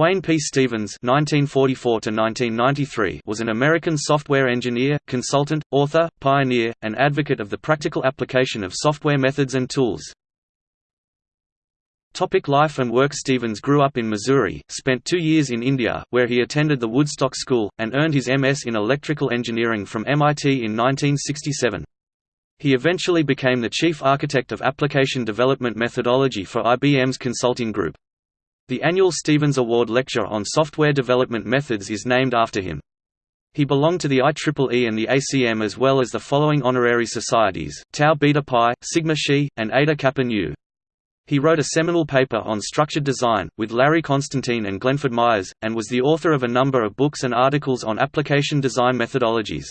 Wayne P. Stevens (1944–1993) was an American software engineer, consultant, author, pioneer, and advocate of the practical application of software methods and tools. Topic life and work Stevens grew up in Missouri, spent two years in India, where he attended the Woodstock School, and earned his MS in electrical engineering from MIT in 1967. He eventually became the chief architect of application development methodology for IBM's consulting group. The annual Stevens Award Lecture on Software Development Methods is named after him. He belonged to the IEEE and the ACM as well as the following honorary societies, Tau Beta Pi, Sigma Xi, and Eta Kappa Nu. He wrote a seminal paper on structured design, with Larry Constantine and Glenford Myers, and was the author of a number of books and articles on application design methodologies.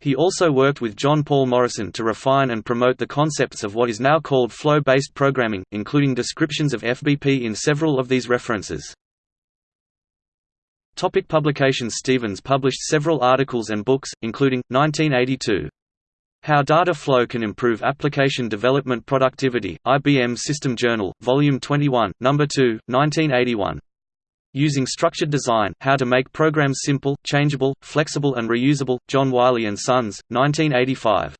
He also worked with John Paul Morrison to refine and promote the concepts of what is now called flow-based programming, including descriptions of FBP in several of these references. Topic publications Stevens published several articles and books, including, 1982, How Data Flow Can Improve Application Development Productivity, IBM System Journal, Volume 21, No. 2, 1981. Using Structured Design, How to Make Programs Simple, Changeable, Flexible and Reusable, John Wiley & Sons, 1985.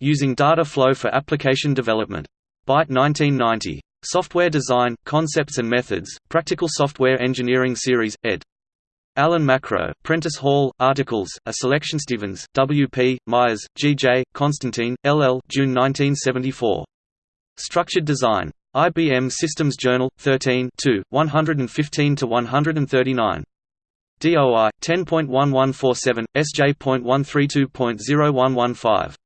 Using Data Flow for Application Development. Byte 1990. Software Design, Concepts and Methods, Practical Software Engineering Series, ed. Alan Macro, Prentice Hall, Articles, A Selection Stevens, W. P., Myers, G. J., Constantine, L. L. June 1974. Structured Design. IBM Systems Journal, 13 115–139. DOI 10.1147 SJ.132.0115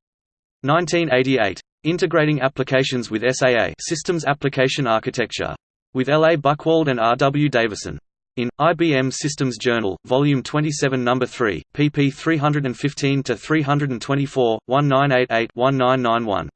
1988 Integrating Applications with SAA Systems Application Architecture with L. A. Buchwald and R. W. Davison in IBM Systems Journal, Volume 27, No. 3, pp 315 to 324, 1988-1991.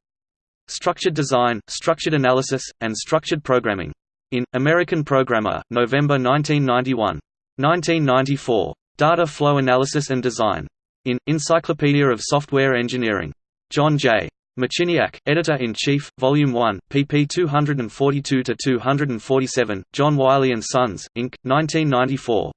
Structured Design, Structured Analysis, and Structured Programming. In, American Programmer, November 1991. 1994. Data Flow Analysis and Design. In, Encyclopedia of Software Engineering. John J. Marciniak, Editor-in-Chief, Volume 1, pp 242–247, John Wiley & Sons, Inc., 1994.